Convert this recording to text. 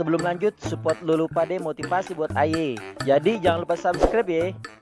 Sebelum lanjut, support Lulu Pade motivasi buat ayi. Jadi jangan lupa subscribe ya.